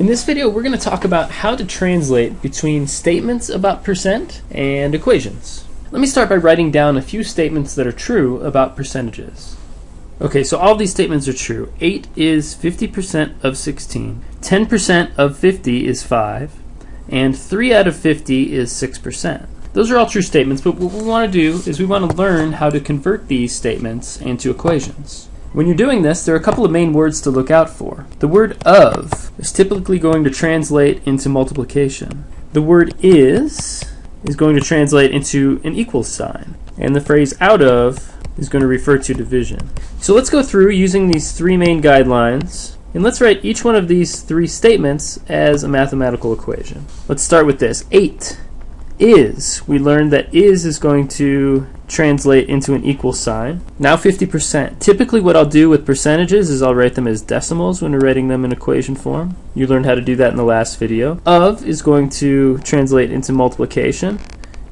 In this video, we're going to talk about how to translate between statements about percent and equations. Let me start by writing down a few statements that are true about percentages. Okay, so all these statements are true. 8 is 50% of 16, 10% of 50 is 5, and 3 out of 50 is 6%. Those are all true statements, but what we want to do is we want to learn how to convert these statements into equations. When you're doing this, there are a couple of main words to look out for. The word of is typically going to translate into multiplication. The word is is going to translate into an equal sign. And the phrase out of is going to refer to division. So let's go through using these three main guidelines and let's write each one of these three statements as a mathematical equation. Let's start with this. 8 is, we learned that is is going to translate into an equal sign. Now 50%. Typically what I'll do with percentages is I'll write them as decimals when we're writing them in equation form. You learned how to do that in the last video. Of is going to translate into multiplication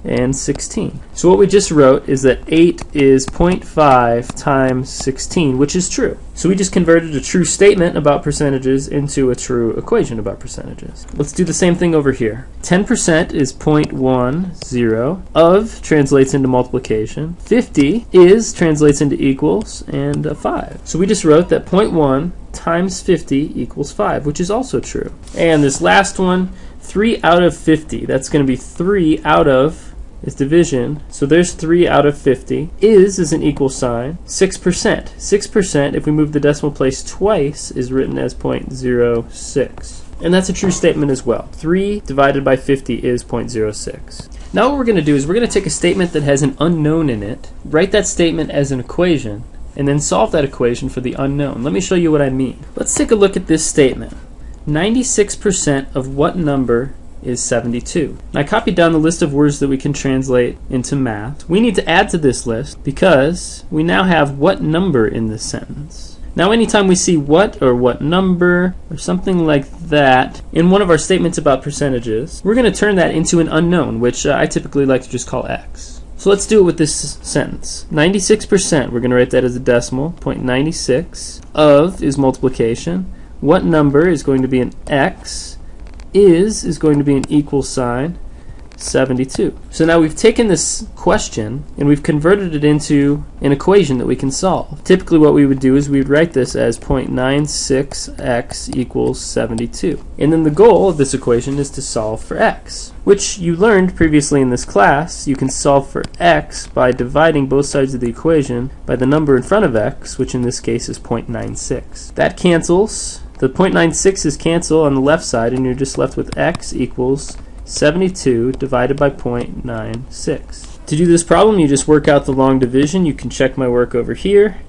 and 16. So what we just wrote is that 8 is 0.5 times 16, which is true. So we just converted a true statement about percentages into a true equation about percentages. Let's do the same thing over here. 10% is 0.10. Of translates into multiplication. 50 is translates into equals and 5. So we just wrote that 0.1 times 50 equals 5, which is also true. And this last one, 3 out of 50. That's going to be 3 out of is division. So there's 3 out of 50. Is is an equal sign. 6%. 6%, if we move the decimal place twice, is written as 0.06. And that's a true statement as well. 3 divided by 50 is 0.06. Now what we're going to do is we're going to take a statement that has an unknown in it, write that statement as an equation, and then solve that equation for the unknown. Let me show you what I mean. Let's take a look at this statement. 96% of what number is 72. I copied down the list of words that we can translate into math. We need to add to this list because we now have what number in this sentence. Now anytime we see what or what number or something like that in one of our statements about percentages, we're going to turn that into an unknown, which uh, I typically like to just call x. So let's do it with this sentence. 96%, we're going to write that as a decimal, 0.96 of is multiplication. What number is going to be an x? Is is going to be an equal sign 72. So now we've taken this question and we've converted it into an equation that we can solve. Typically what we would do is we would write this as 0.96x equals 72. And then the goal of this equation is to solve for x, which you learned previously in this class. You can solve for x by dividing both sides of the equation by the number in front of x, which in this case is 0.96. That cancels the 0.96 is cancel on the left side and you're just left with x equals 72 divided by 0.96. To do this problem you just work out the long division. You can check my work over here.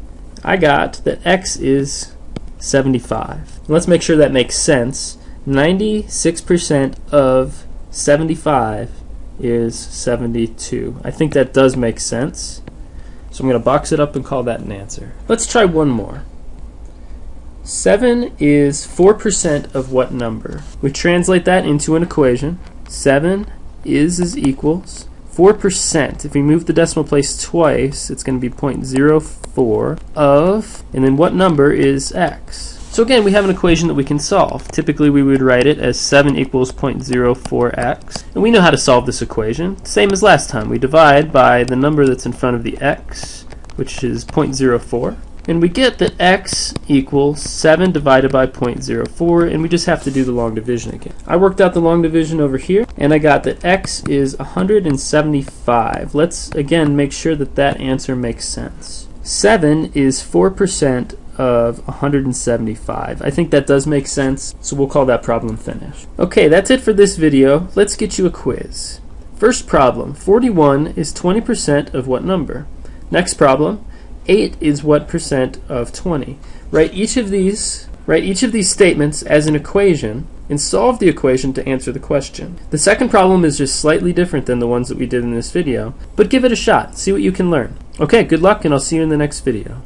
I got that x is 75. Let's make sure that makes sense. 96% of 75 is 72. I think that does make sense. So I'm going to box it up and call that an answer. Let's try one more. 7 is 4% of what number? We translate that into an equation. 7 is is equals 4%. If we move the decimal place twice, it's going to be 0.04 of, and then what number is x? So again, we have an equation that we can solve. Typically, we would write it as 7 equals 0.04x. And we know how to solve this equation. Same as last time. We divide by the number that's in front of the x, which is 0.04. And we get that x equals 7 divided by 0.04, and we just have to do the long division again. I worked out the long division over here, and I got that x is 175. Let's, again, make sure that that answer makes sense. 7 is 4% of 175. I think that does make sense, so we'll call that problem finished. Okay, that's it for this video. Let's get you a quiz. First problem, 41 is 20% of what number? Next problem, 8 is what percent of 20. Write each of these write each of these statements as an equation and solve the equation to answer the question. The second problem is just slightly different than the ones that we did in this video, but give it a shot. See what you can learn. Okay, good luck and I'll see you in the next video.